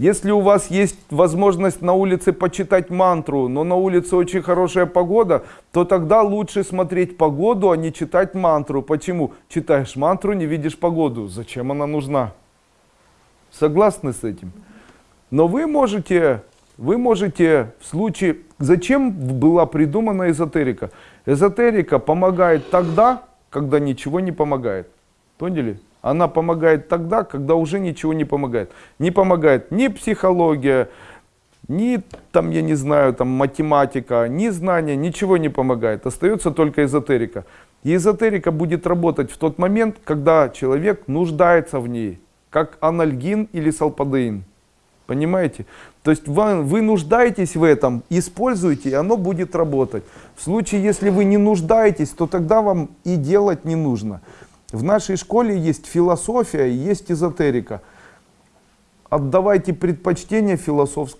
Если у вас есть возможность на улице почитать мантру, но на улице очень хорошая погода, то тогда лучше смотреть погоду, а не читать мантру. Почему? Читаешь мантру, не видишь погоду. Зачем она нужна? Согласны с этим? Но вы можете, вы можете в случае... Зачем была придумана эзотерика? Эзотерика помогает тогда, когда ничего не помогает. Поняли? Она помогает тогда, когда уже ничего не помогает. Не помогает ни психология, ни там, я не знаю, там математика, ни знания, ничего не помогает. Остается только эзотерика. И эзотерика будет работать в тот момент, когда человек нуждается в ней, как анальгин или салпадеин. Понимаете? То есть вы, вы нуждаетесь в этом, используйте, и оно будет работать. В случае, если вы не нуждаетесь, то тогда вам и делать не нужно. В нашей школе есть философия, есть эзотерика. Отдавайте предпочтение философской.